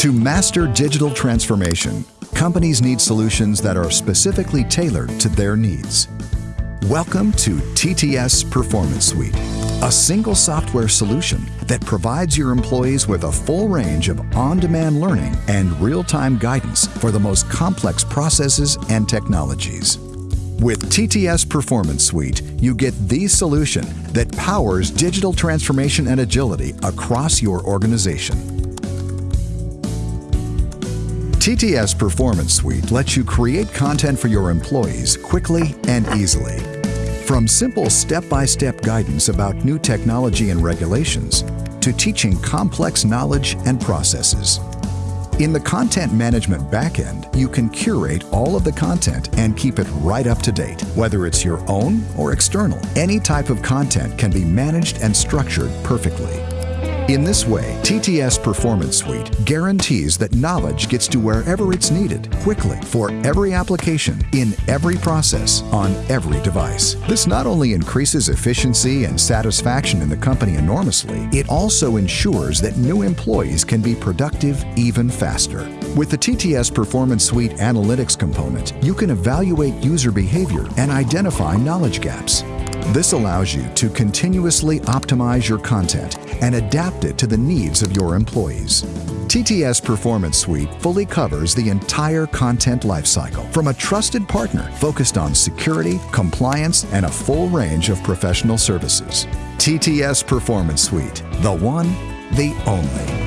To master digital transformation, companies need solutions that are specifically tailored to their needs. Welcome to TTS Performance Suite, a single software solution that provides your employees with a full range of on-demand learning and real-time guidance for the most complex processes and technologies. With TTS Performance Suite, you get the solution that powers digital transformation and agility across your organization. TTS Performance Suite lets you create content for your employees quickly and easily. From simple step-by-step guidance about new technology and regulations to teaching complex knowledge and processes. In the content management backend, you can curate all of the content and keep it right up to date. Whether it's your own or external, any type of content can be managed and structured perfectly. In this way, TTS Performance Suite guarantees that knowledge gets to wherever it's needed quickly for every application, in every process, on every device. This not only increases efficiency and satisfaction in the company enormously, it also ensures that new employees can be productive even faster. With the TTS Performance Suite Analytics component, you can evaluate user behavior and identify knowledge gaps. This allows you to continuously optimize your content and adapt it to the needs of your employees. TTS Performance Suite fully covers the entire content lifecycle from a trusted partner focused on security, compliance, and a full range of professional services. TTS Performance Suite, the one, the only.